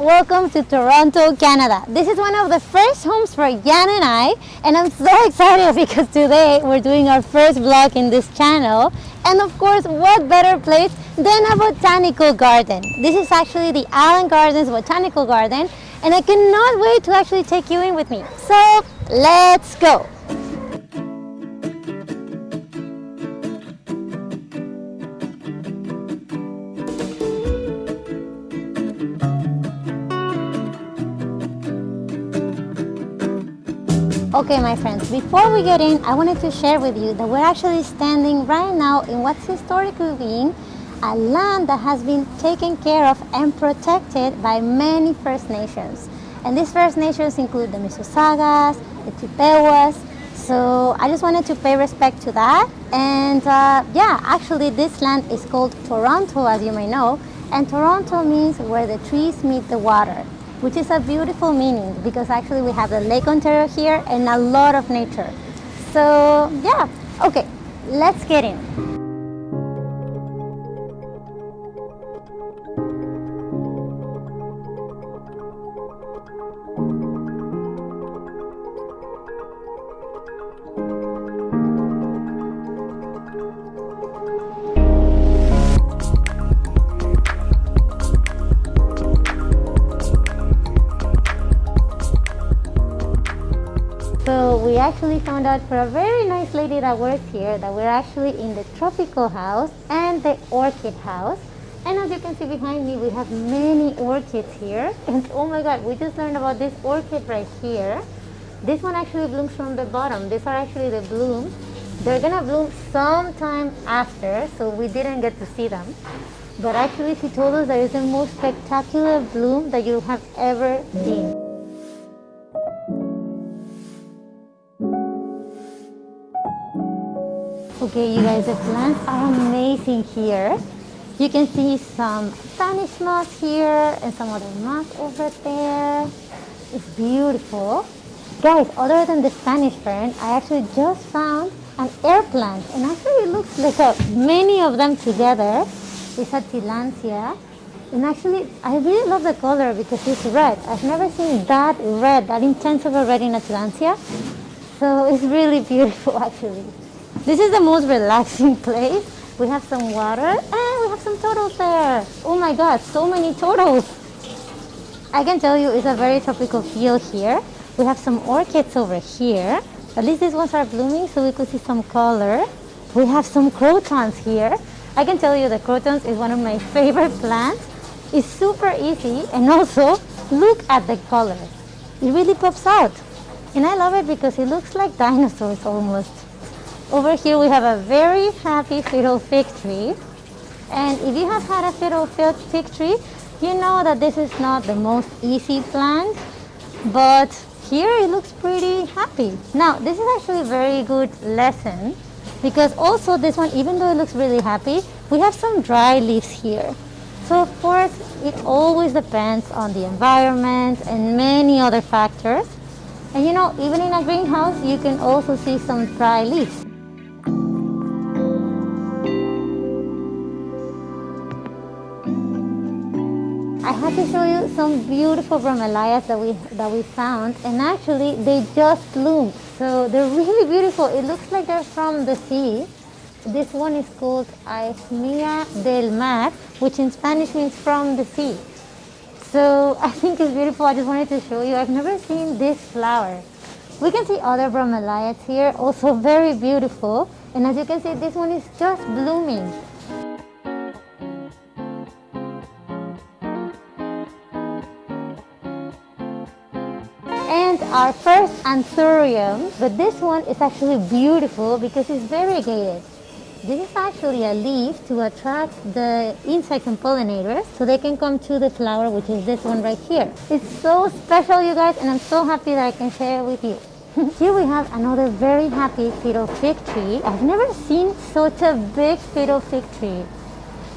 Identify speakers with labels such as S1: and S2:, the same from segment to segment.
S1: welcome to Toronto, Canada. This is one of the first homes for Jan and I, and I'm so excited because today we're doing our first vlog in this channel. And of course, what better place than a botanical garden? This is actually the Allen Gardens Botanical Garden, and I cannot wait to actually take you in with me. So, let's go! Okay, my friends, before we get in, I wanted to share with you that we're actually standing right now in what's historically being a land that has been taken care of and protected by many First Nations. And these First Nations include the Mississaugas, the Chippewas, so I just wanted to pay respect to that. And uh, yeah, actually this land is called Toronto, as you may know, and Toronto means where the trees meet the water which is a beautiful meaning because actually we have the Lake Ontario here and a lot of nature. So yeah, okay, let's get in. Actually found out for a very nice lady that works here that we're actually in the tropical house and the orchid house. And as you can see behind me, we have many orchids here. And oh my God, we just learned about this orchid right here. This one actually blooms from the bottom. These are actually the blooms. They're gonna bloom sometime after, so we didn't get to see them. But actually she told us that it's the most spectacular bloom that you have ever seen. Okay, you guys, the plants are amazing here. You can see some Spanish moss here and some other moss over there. It's beautiful. Guys, other than the Spanish fern, I actually just found an air plant and actually it looks like a, many of them together. It's a tillandsia. And actually, I really love the color because it's red. I've never seen that red, that intense of a red in a tillandsia. So it's really beautiful actually. This is the most relaxing place. We have some water and we have some turtles there. Oh my god, so many turtles. I can tell you it's a very tropical feel here. We have some orchids over here. At least these ones are blooming so we could see some color. We have some crotons here. I can tell you the crotons is one of my favorite plants. It's super easy and also look at the color. It really pops out. And I love it because it looks like dinosaurs almost. Over here we have a very happy fiddle fig tree. And if you have had a fiddle fig tree, you know that this is not the most easy plant, but here it looks pretty happy. Now, this is actually a very good lesson because also this one, even though it looks really happy, we have some dry leaves here. So of course, it always depends on the environment and many other factors. And you know, even in a greenhouse, you can also see some dry leaves. I have to show you some beautiful bromeliads that we that we found and actually they just bloomed so they're really beautiful. It looks like they're from the sea. This one is called Aechmea del Mar which in Spanish means from the sea. So I think it's beautiful. I just wanted to show you. I've never seen this flower. We can see other bromeliads here also very beautiful. And as you can see this one is just blooming our first anthurium, but this one is actually beautiful because it's variegated. This is actually a leaf to attract the insects and pollinators so they can come to the flower, which is this one right here. It's so special, you guys, and I'm so happy that I can share it with you. here we have another very happy fiddle fig tree. I've never seen such a big fiddle fig tree.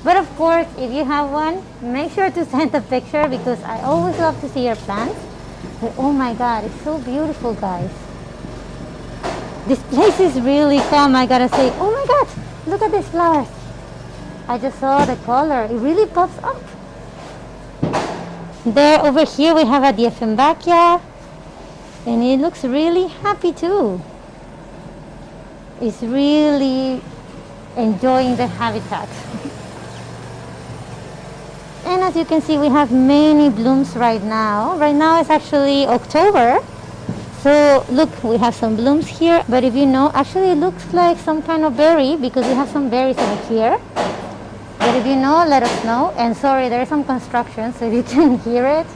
S1: But of course, if you have one, make sure to send a picture because I always love to see your plants. But oh my god, it's so beautiful, guys. This place is really calm, I gotta say. Oh my god, look at these flowers. I just saw the color. It really pops up. There, over here, we have a Dieffenbachia, and it looks really happy too. It's really enjoying the habitat. as you can see, we have many blooms right now. Right now it's actually October. So look, we have some blooms here, but if you know, actually it looks like some kind of berry because we have some berries over here. But if you know, let us know. And sorry, there's some construction, so if you can hear it,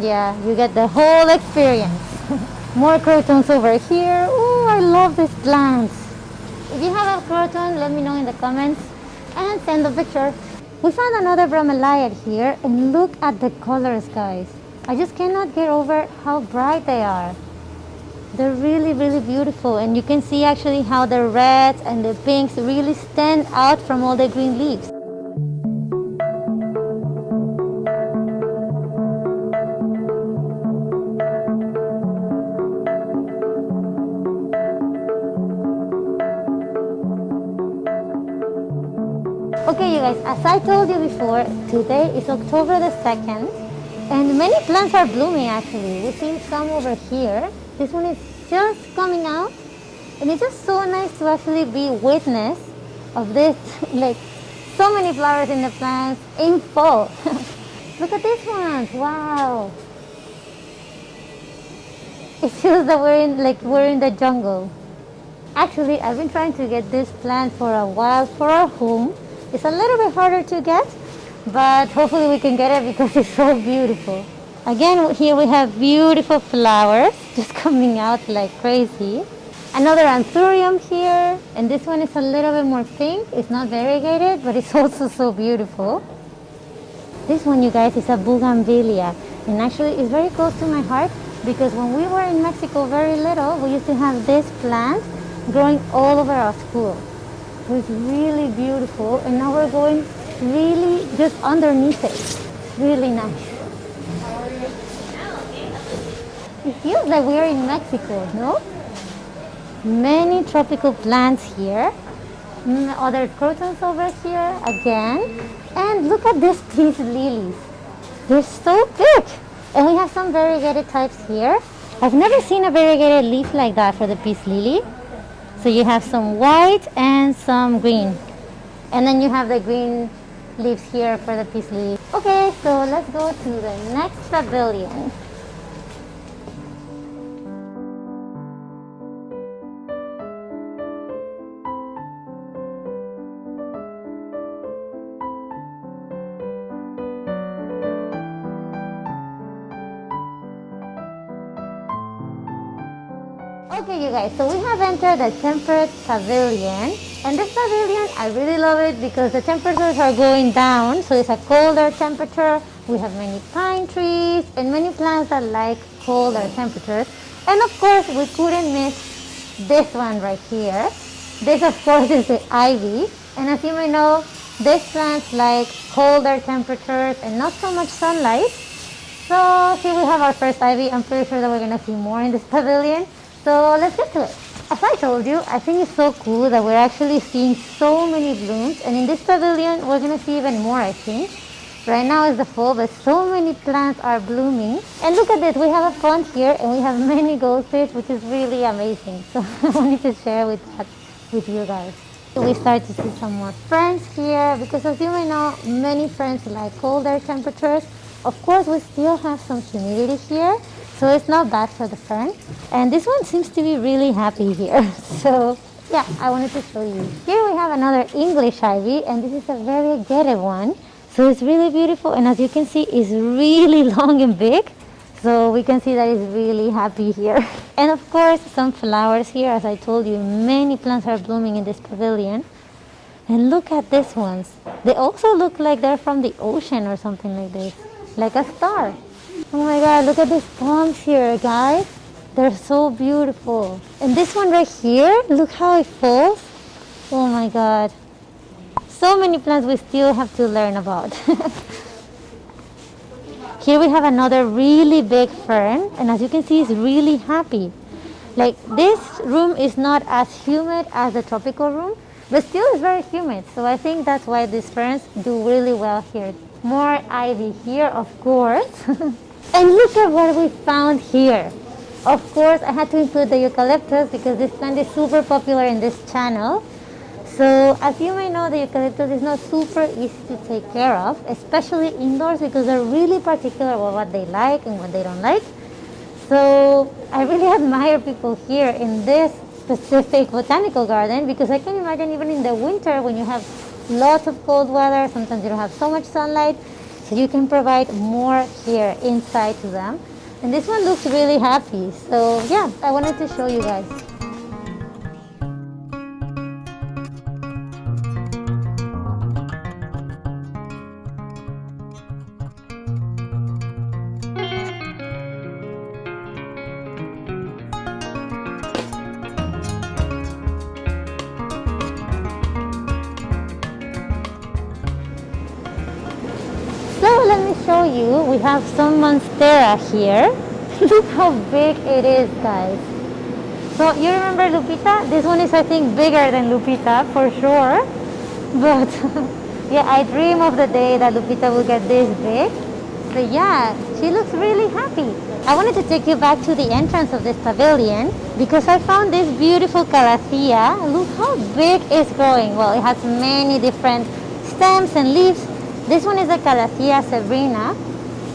S1: yeah, you get the whole experience. More crotons over here. Oh, I love these plants. If you have a croton, let me know in the comments and send a picture. We found another bromeliad here and look at the colors, guys. I just cannot get over how bright they are. They're really, really beautiful and you can see actually how the reds and the pinks really stand out from all the green leaves. Told you before, today is October the 2nd, and many plants are blooming actually. We see some over here. This one is just coming out, and it's just so nice to actually be witness of this, like so many flowers in the plants in fall. Look at this one, wow. It feels that we're in, like we're in the jungle. Actually, I've been trying to get this plant for a while for our home it's a little bit harder to get, but hopefully we can get it because it's so beautiful. Again, here we have beautiful flowers just coming out like crazy. Another anthurium here, and this one is a little bit more pink. It's not variegated, but it's also so beautiful. This one, you guys, is a bougainvillea, and actually it's very close to my heart because when we were in Mexico very little, we used to have this plant growing all over our school was really beautiful and now we're going really just underneath it. Really nice. It feels like we are in Mexico, no? Many tropical plants here. Mm, other crotons over here again. And look at this, these lilies. They're so big. And we have some variegated types here. I've never seen a variegated leaf like that for the peace lily. So you have some white and some green. And then you have the green leaves here for the peace lily. Okay, so let's go to the next pavilion. Guys, so we have entered the temperate pavilion. And this pavilion, I really love it because the temperatures are going down. So it's a colder temperature. We have many pine trees and many plants that like colder temperatures. And of course, we couldn't miss this one right here. This, of course, is the ivy. And as you may know, these plants like colder temperatures and not so much sunlight. So here we have our first ivy. I'm pretty sure that we're to see more in this pavilion. So let's get to it. As I told you, I think it's so cool that we're actually seeing so many blooms and in this pavilion we're going to see even more I think. Right now is the fall but so many plants are blooming. And look at this, we have a pond here and we have many goldfish which is really amazing. So I wanted to share with that with you guys. We start to see some more ferns here because as you may know, many ferns like colder temperatures. Of course, we still have some humidity here, so it's not bad for the fern. And this one seems to be really happy here. So yeah, I wanted to show you. Here we have another English ivy and this is a variegated one. So it's really beautiful and as you can see, it's really long and big. So we can see that it's really happy here. And of course, some flowers here. As I told you, many plants are blooming in this pavilion. And look at these ones. They also look like they're from the ocean or something like this. Like a star. Look at these palms here, guys. They're so beautiful. And this one right here, look how it falls. Oh my god. So many plants we still have to learn about. here we have another really big fern. And as you can see, it's really happy. Like this room is not as humid as the tropical room. But still it's very humid, so I think that's why these ferns do really well here. More ivy here, of course. and look at what we found here. Of course, I had to include the eucalyptus because this plant is super popular in this channel. So as you may know, the eucalyptus is not super easy to take care of, especially indoors because they're really particular about what they like and what they don't like. So I really admire people here in this specific botanical garden because I can imagine even in the winter when you have lots of cold weather, sometimes you don't have so much sunlight, so you can provide more here inside to them. And this one looks really happy. So yeah, I wanted to show you guys. You, we have some Monstera here. Look how big it is, guys. So you remember Lupita? This one is, I think, bigger than Lupita, for sure. But yeah, I dream of the day that Lupita will get this big. So yeah, she looks really happy. I wanted to take you back to the entrance of this pavilion because I found this beautiful calathea. Look how big it's growing. Well, it has many different stems and leaves this one is the Calathea severina.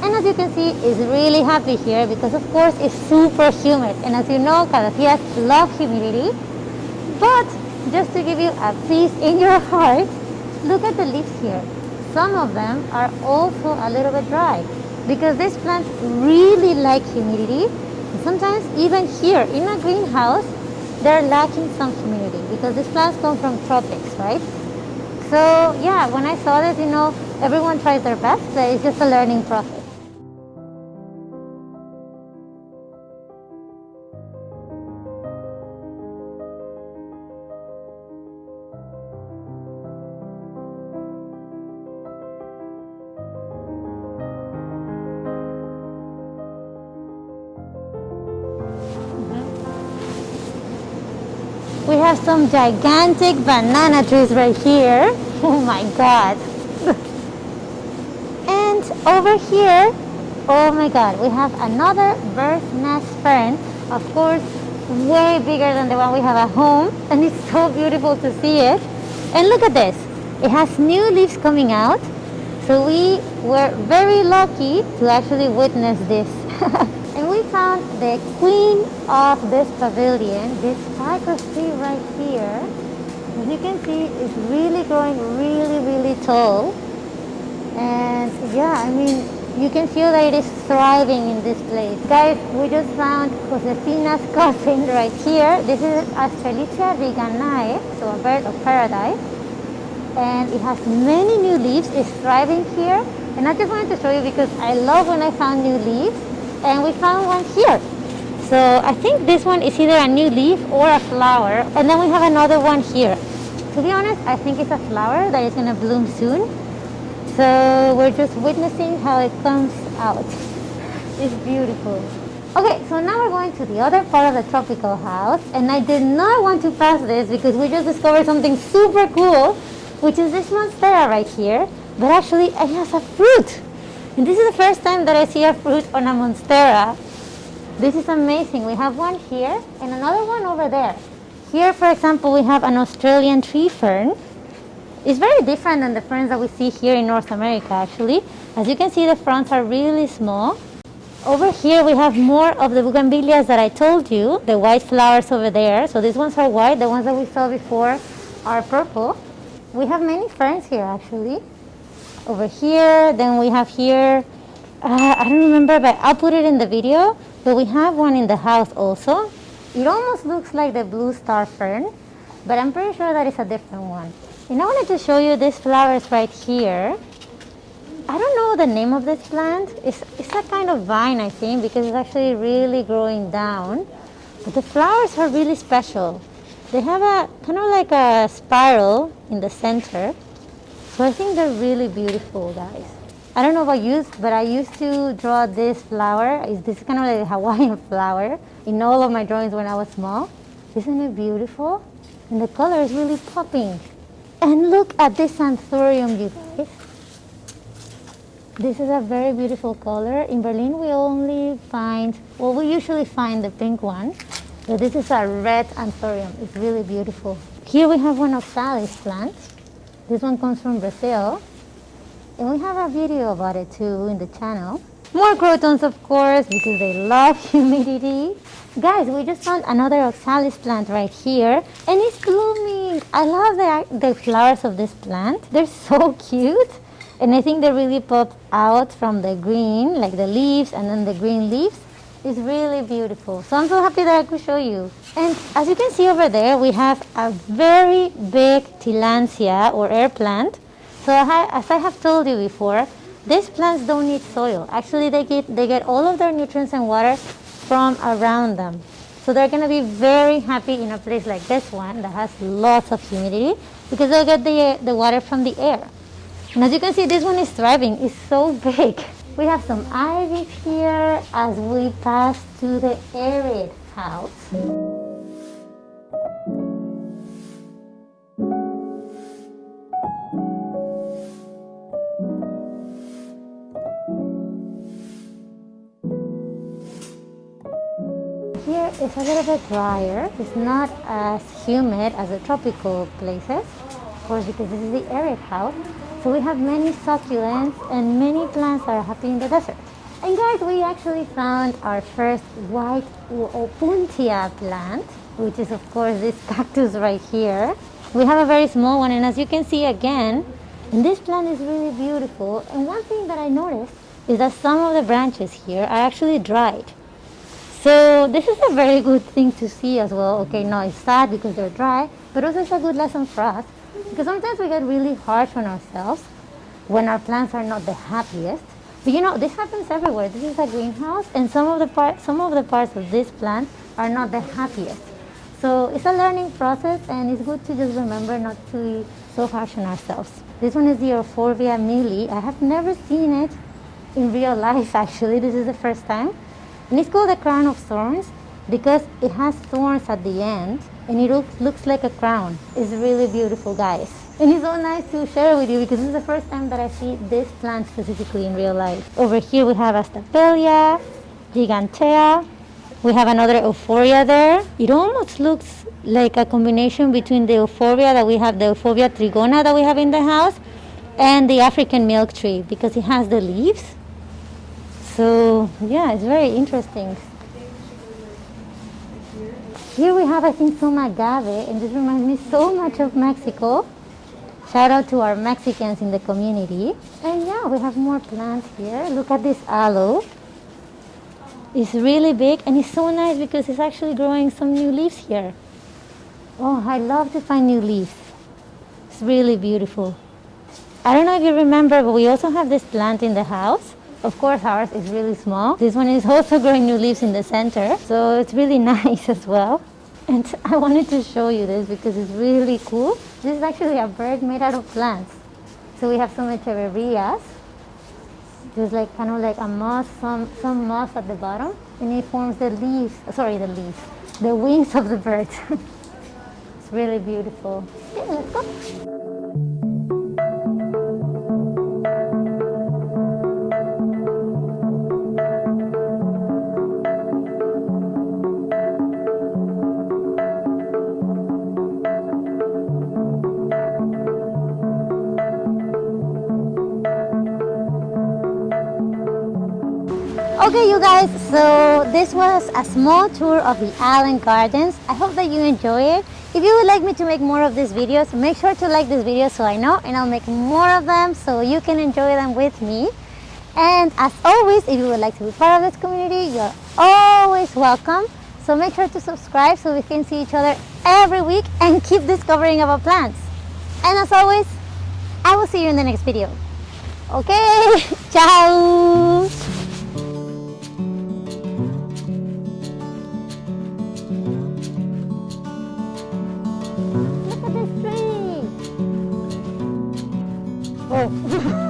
S1: And as you can see, it's really happy here because of course it's super humid. And as you know, Calatheas love humidity. But just to give you a peace in your heart, look at the leaves here. Some of them are also a little bit dry because these plants really like humidity. Sometimes even here in a greenhouse, they're lacking some humidity because these plants come from tropics, right? So yeah, when I saw this, you know, everyone tries their best, it's just a learning process. We have some gigantic banana trees right here. Oh my god. Over here, oh my god, we have another bird's nest fern. Of course, way bigger than the one we have at home. And it's so beautiful to see it. And look at this. It has new leaves coming out. So we were very lucky to actually witness this. And we found the queen of this pavilion, this cypress tree right here. As you can see, it's really growing really, really tall. And yeah, I mean, you can feel that it is thriving in this place. Guys, we just found Josefina's cousin right here. This is Astrelitzia reginae, so a bird of paradise. And it has many new leaves. It's thriving here. And I just wanted to show you because I love when I found new leaves and we found one here. So I think this one is either a new leaf or a flower. And then we have another one here. To be honest, I think it's a flower that is going to bloom soon. So we're just witnessing how it comes out. It's beautiful. Okay, so now we're going to the other part of the tropical house. And I did not want to pass this because we just discovered something super cool, which is this monstera right here. But actually, it has a fruit. And this is the first time that I see a fruit on a monstera. This is amazing. We have one here and another one over there. Here, for example, we have an Australian tree fern. It's very different than the ferns that we see here in North America, actually. As you can see, the fronds are really small. Over here, we have more of the bougainvilleas that I told you, the white flowers over there. So these ones are white. The ones that we saw before are purple. We have many ferns here, actually over here. Then we have here, uh, I don't remember, but I'll put it in the video. But we have one in the house also. It almost looks like the blue star fern, but I'm pretty sure that it's a different one. And I wanted to show you these flowers right here. I don't know the name of this plant. It's, it's a kind of vine, I think, because it's actually really growing down. But the flowers are really special. They have a kind of like a spiral in the center. So I think they're really beautiful, guys. I don't know about you, but I used to draw this flower. This is kind of like a Hawaiian flower in all of my drawings when I was small. Isn't it beautiful? And the color is really popping. And look at this anthurium, you guys. This is a very beautiful color. In Berlin, we only find, well, we usually find the pink one, but this is a red anthurium. It's really beautiful. Here we have one of Sally's plants. This one comes from Brazil. And we have a video about it too in the channel. More crotons, of course, because they love humidity. Guys, we just found another oxalis plant right here, and it's blooming. I love the, the flowers of this plant. They're so cute, and I think they really pop out from the green, like the leaves and then the green leaves. It's really beautiful. So I'm so happy that I could show you. And as you can see over there, we have a very big tillandsia or air plant. So as I have told you before, these plants don't need soil. Actually, they get, they get all of their nutrients and water from around them. So they're going to be very happy in a place like this one that has lots of humidity because they'll get the, the water from the air. And as you can see, this one is thriving. It's so big. We have some ivy here as we pass to the arid house. It's a little bit drier. It's not as humid as the tropical places, of course, because this is the arid house. So we have many succulents and many plants that are happy in the desert. And guys, we actually found our first white opuntia plant, which is of course this cactus right here. We have a very small one and as you can see again, and this plant is really beautiful. And one thing that I noticed is that some of the branches here are actually dried. So this is a very good thing to see as well. Okay, no, it's sad because they're dry, but also it's a good lesson for us because sometimes we get really harsh on ourselves when our plants are not the happiest. But you know, this happens everywhere. This is a greenhouse and some of the part, some of the parts of this plant are not the happiest. So it's a learning process and it's good to just remember not to be so harsh on ourselves. This one is the Euphorbia milii. I have never seen it in real life actually. This is the first time. And it's called the crown of thorns because it has thorns at the end and it looks, looks like a crown. It's really beautiful, guys. And it's so nice to share with you because this is the first time that I see this plant specifically in real life. Over here we have Astapelia, Gigantea. We have another Euphorbia there. It almost looks like a combination between the Euphorbia that we have, the Euphorbia trigona that we have in the house, and the African milk tree because it has the leaves so yeah, it's very interesting. Here we have, I think, some agave, and this reminds me so much of Mexico. Shout out to our Mexicans in the community. And yeah, we have more plants here. Look at this aloe. It's really big and it's so nice because it's actually growing some new leaves here. Oh, I love to find new leaves. It's really beautiful. I don't know if you remember, but we also have this plant in the house. Of course, ours is really small. This one is also growing new leaves in the center, so it's really nice as well. And I wanted to show you this because it's really cool. This is actually a bird made out of plants. So we have some echeverias. There's like kind of like a moss, some, some moss at the bottom, and it forms the leaves, sorry, the leaves, the wings of the bird. it's really beautiful. Okay, let's go. Okay, you guys, so this was a small tour of the Allen Gardens. I hope that you enjoy it. If you would like me to make more of these videos, make sure to like this video so I know and I'll make more of them so you can enjoy them with me. And as always, if you would like to be part of this community, you're always welcome. So make sure to subscribe so we can see each other every week and keep discovering about plants. And as always, I will see you in the next video. Okay, ciao! 어.